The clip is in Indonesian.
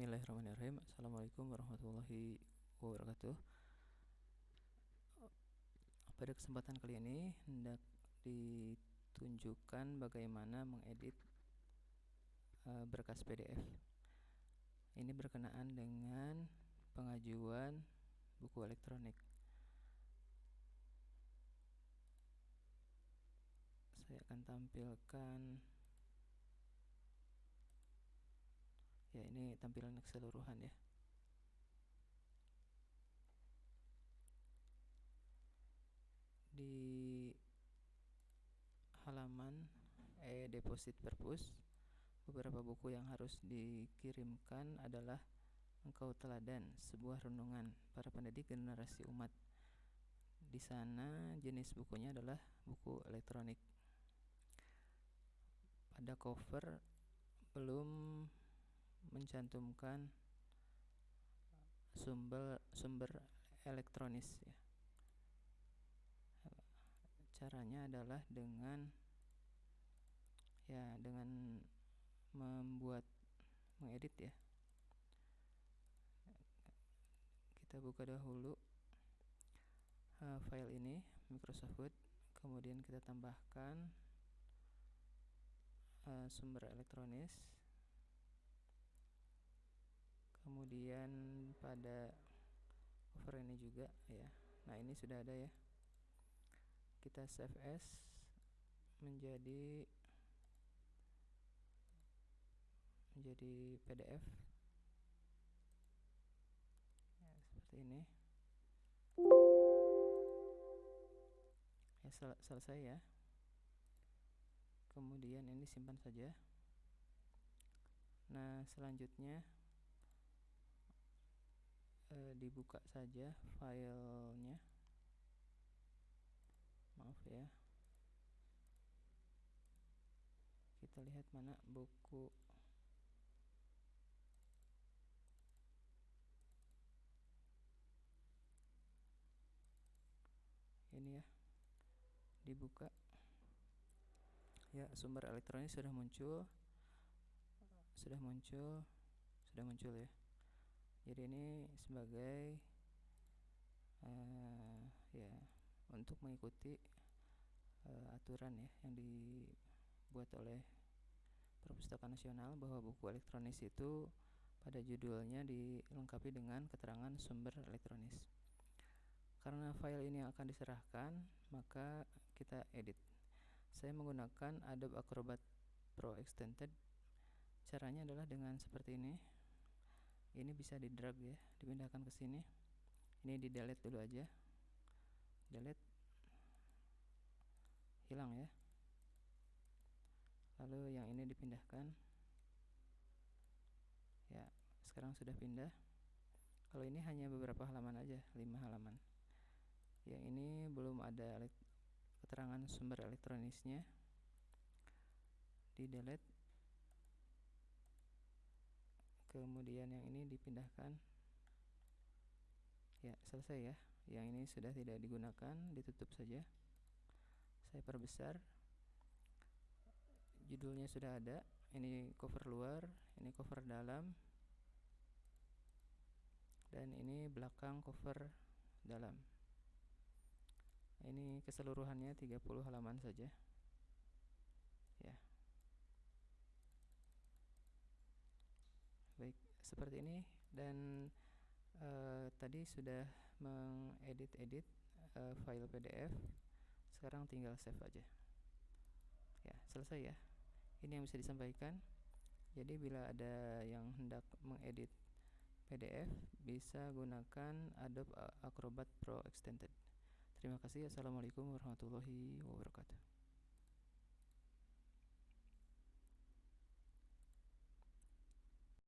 Bismillahirrahmanirrahim. Assalamualaikum warahmatullahi wabarakatuh. Pada kesempatan kali ini hendak ditunjukkan bagaimana mengedit uh, berkas PDF Ini berkenaan dengan pengajuan buku elektronik. Saya akan tampilkan ya ini tampilan keseluruhan ya di halaman e-deposit purpose beberapa buku yang harus dikirimkan adalah Engkau Teladan, sebuah renungan para pendidik generasi umat. Di sana jenis bukunya adalah buku elektronik. Pada cover belum mencantumkan sumber sumber elektronis ya. Caranya adalah dengan ya dengan membuat mengedit ya. Kita buka dahulu uh, file ini Microsoft Word, kemudian kita tambahkan uh, sumber elektronis kemudian pada cover ini juga ya. Nah ini sudah ada ya. Kita save as menjadi menjadi PDF ya, seperti ini. Ya sel selesai ya. Kemudian ini simpan saja. Nah selanjutnya e, dibuka saja filenya. Maaf ya. Kita lihat mana buku. Ini ya dibuka. Ya sumber elektronik sudah muncul. Sudah muncul sudah muncul ya ini sebagai uh, ya untuk mengikuti uh, aturan ya yang dibuat oleh Perpustakaan Nasional bahwa buku elektronis itu pada judulnya dilengkapi dengan keterangan sumber elektronis. Karena file ini akan diserahkan, maka kita edit. Saya menggunakan Adobe Acrobat Pro Extended. Caranya adalah dengan seperti ini ini bisa di drag ya dipindahkan ke sini. Ini di delete dulu aja. Delete. Hilang ya. Lalu yang ini dipindahkan. Ya sekarang sudah pindah. Kalau ini hanya beberapa halaman aja 5 halaman. Yang ini belum ada keterangan sumber elektronisnya. Di delete kemudian yang ini dipindahkan. Ya selesai ya. Yang ini sudah tidak digunakan ditutup saja. Saya perbesar. Judulnya sudah ada. Ini cover luar ini cover dalam dan ini belakang cover dalam. Ini keseluruhannya 30 halaman saja ya baik seperti ini dan uh, tadi sudah mengedit-edit uh, file PDF sekarang tinggal save aja. Ya selesai ya. Ini yang bisa disampaikan. Jadi bila ada yang hendak mengedit PDF bisa gunakan Adobe Acrobat Pro Extended. Terima kasih. Assalamualaikum warahmatullahi wabarakatuh